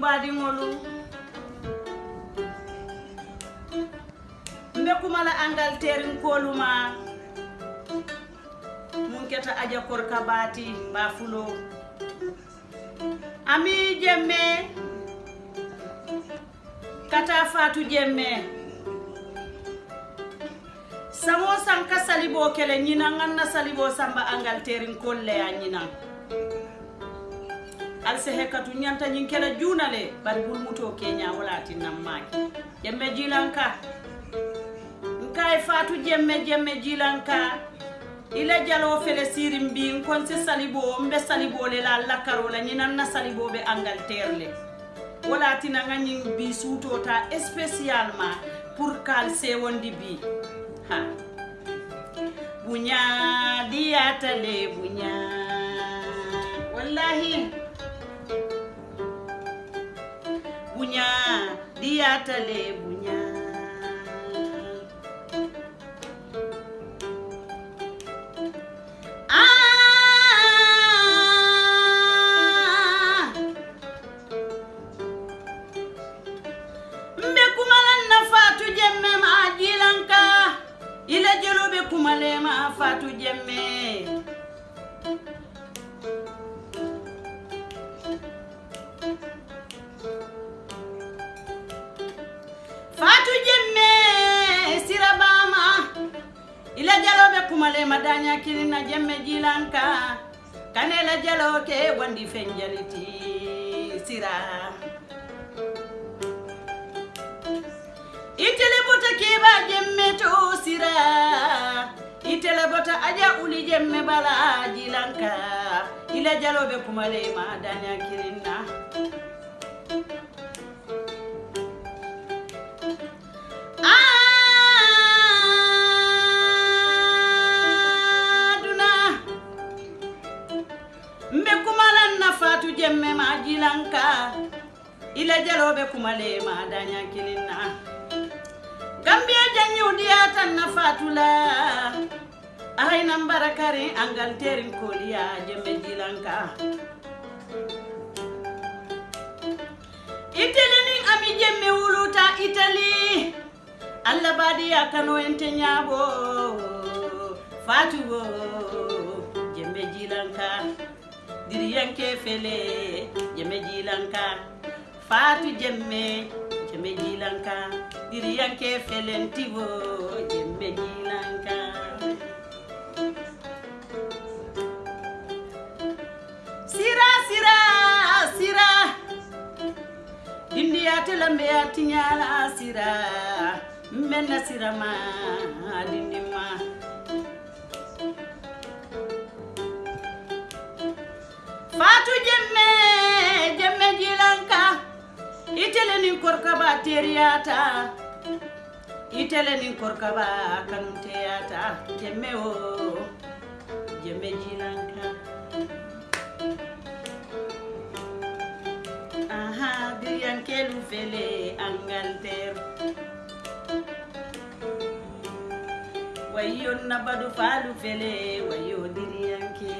mbadiŋolu mbekumala angal terin koluma munketa aja korka baati mbafulo ami jemme kata fatu jemme samo sanka salibo kele ñinan an na salibo samba angal terin kolle a ñinan alsa hekka tu ñanta ñin kela juunale bari bulmuto keña walati nam maaki jemme jilanka nkay e fatu jemme jemme jilanka ila jalo fele siri mbi nkonse salibo mbe saliboole la lakarola ñinan na saliboɓe angal terle walatina ga ñin bi suutota spécialement pour kal sewondi bi ha buña diyatale buña wallahi ngata leɓuña Thank you. kumale madaña kinina jemme jilanka kanela jaloke wandi fenjaliti sira itele bota keba jemme to sira itele bota aja uli jemme bala jilanka ila jaloɓe kumale madaña kirinna nanka ila jaloɓe kumalema dañakininna gambiya janñiwdiyatan na fatula ahaynan barakari angal terin koliya jembe jilanka itali ni ami jembe wuluta itali allah baadiya kano ente ñaabo fatugo jembe jilanka diryanke fele jeme jilanka fatu jemme jeme jilanka diryanke felentiwo jemme jilanka sira sira sira dindiyatelambeyatiñala sira menna sirama teriyata itelenin korkaba kan teyata jemme o jemme jinanka aha diriyankelu fele angalter wayo nabadu falu fele wayo diriyanke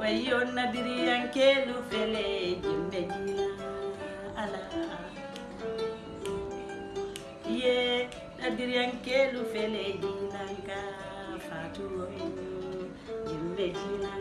wayo nadiri yankelu fele jimbe jila ala ye nadiri yankelu fele jila ka fatu jimbe jila